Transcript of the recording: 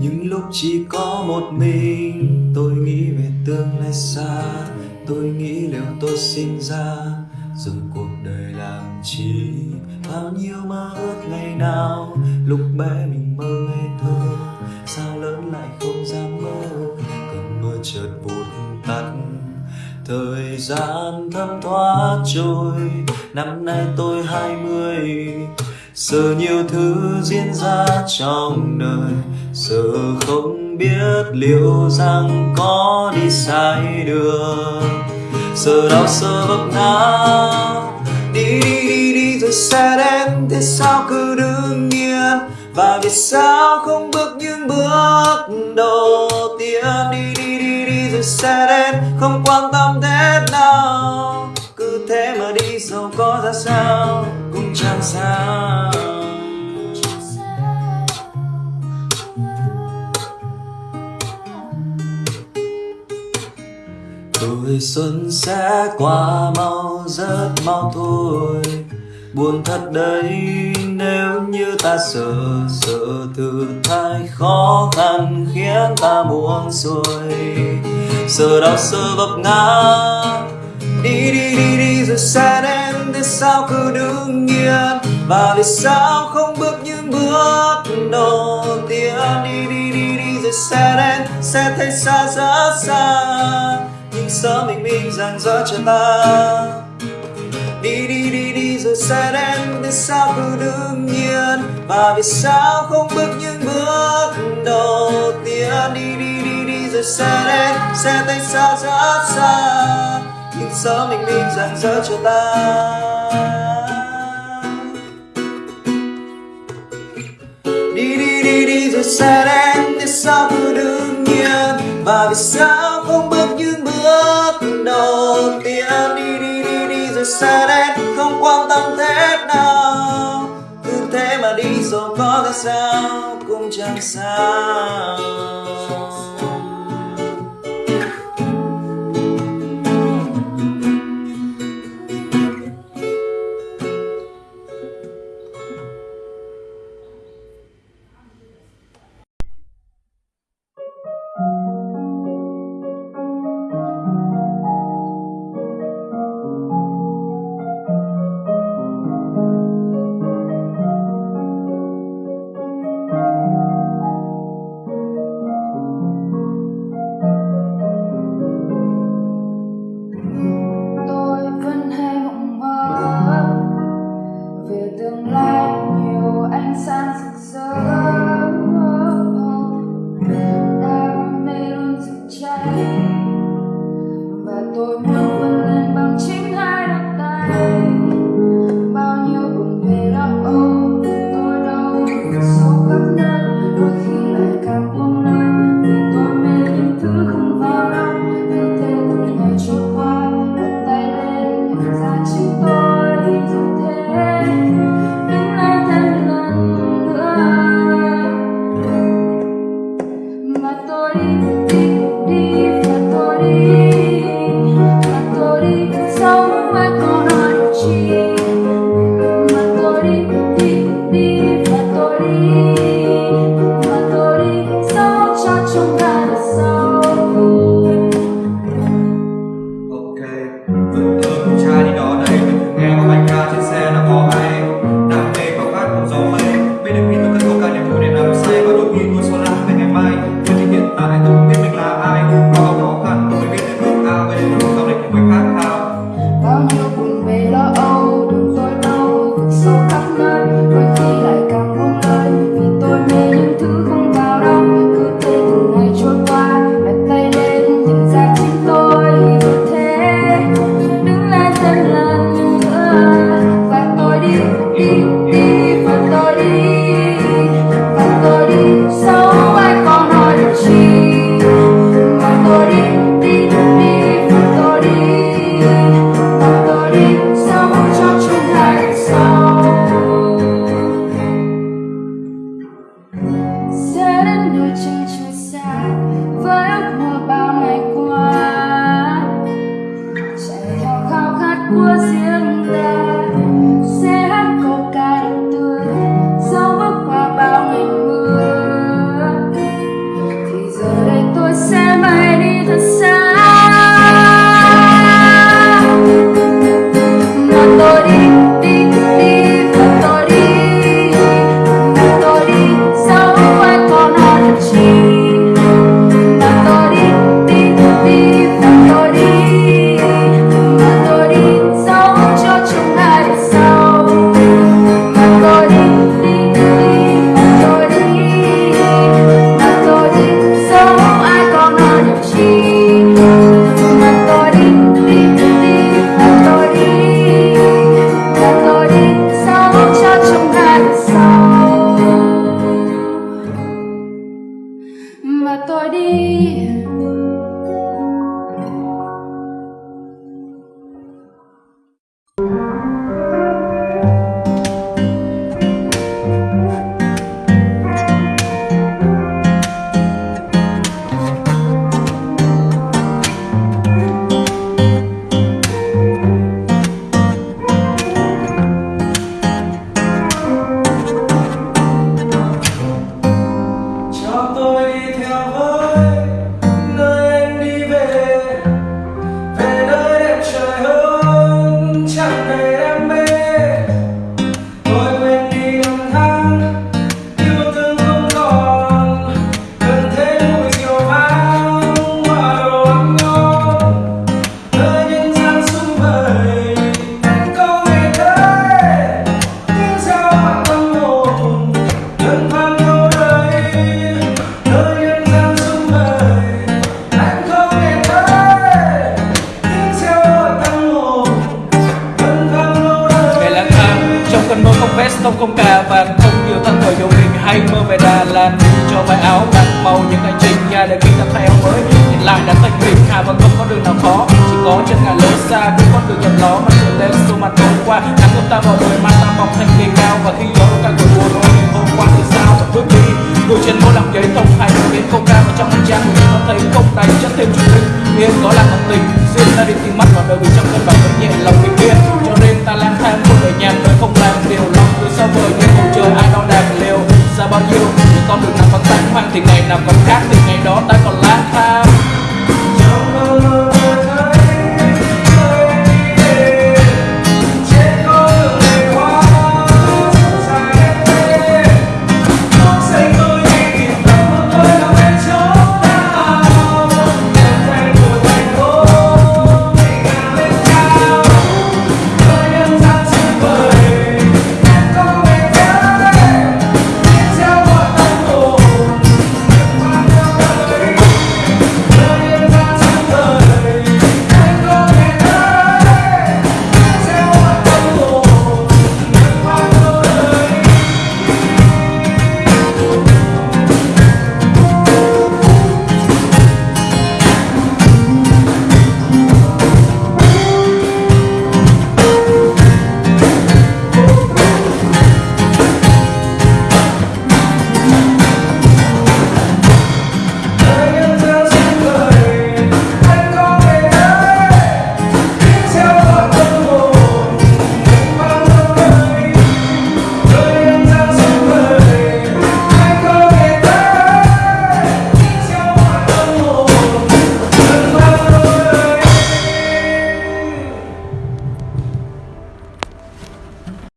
những lúc chỉ có một mình, tôi nghĩ về tương lai xa. Tôi nghĩ liệu tôi sinh ra, rồi cuộc đời làm chi? Bao nhiêu mơ ước ngày nào, lúc bé mình mơ ngây thơ. Sao lớn lại không dám mơ, cơn mưa chợt vụt tắt. Thời gian thấm thoát trôi, năm nay tôi hai mươi. Giờ nhiều thứ diễn ra trong đời giờ không biết liệu rằng có đi sai đường giờ đau sơ vấp ngã, đi đi đi đi rồi sẽ đến. Thế sao cứ đứng yên? Và vì sao không bước những bước đầu tiên? Đi đi đi đi rồi sẽ đến. Không quan tâm thế nào. Cứ thế mà đi dẫu có ra sao? Cũng chẳng sao. Tuổi xuân sẽ qua mau, rất mau thôi. Buồn thật đấy, nếu như ta sợ sợ thử thách khó khăn khiến ta buông xuôi. Sợ đau, sợ vấp ngã. Đi đi đi đi rồi sẽ đến thế sao cứ đứng yên? Và vì sao không bước những bước đầu tiên? Đi đi đi đi rồi sẽ đến, sẽ thấy xa rất xa nhưng sớm mình minh rằng dỡ cho ta. Đi đi đi đi rồi sẽ đến tại sao cứ đương nhiên. Và vì sao không bước những bước đầu tiên? Đi đi đi đi rồi sẽ đến sẽ tay xa rất xa. Nhưng sớm mình minh rằng dỡ cho ta. Đi đi đi đi rồi sẽ đến tại sao cứ đương nhiên. Và vì sao không bước những đầu tiên đi đi đi đi, rồi xa đến không quan tâm thế nào. Cứ thế mà đi rồi có ra sao, cũng chẳng sao. mà tôi đi. Không nhiều thân thời dù mình hay mơ về Đà Lạt, cho mái áo đặt màu những hành trình nhà để khi ta theo mới. Nhìn lại đã thành mình hà và không có đường nào khó? Chỉ có chân ngàn lối xa cứ con đường nhầm ló. Mà trở lên xô mặt hôm qua nắng ôm ta vào đời mà ta mọc thành người cao. Và khi gió càng cội buồn ôi hôm qua thì sao vẫn bước đi? Ngồi trên môi làm giấy thông hay biến không ca và trong hành trang của mình nó thấy. Không đành chất thêm chút linh yên có là một tình. Xin ta đi tìm mắt vào đời vì thì ngày nào còn khác từ ngày đó ta còn lại.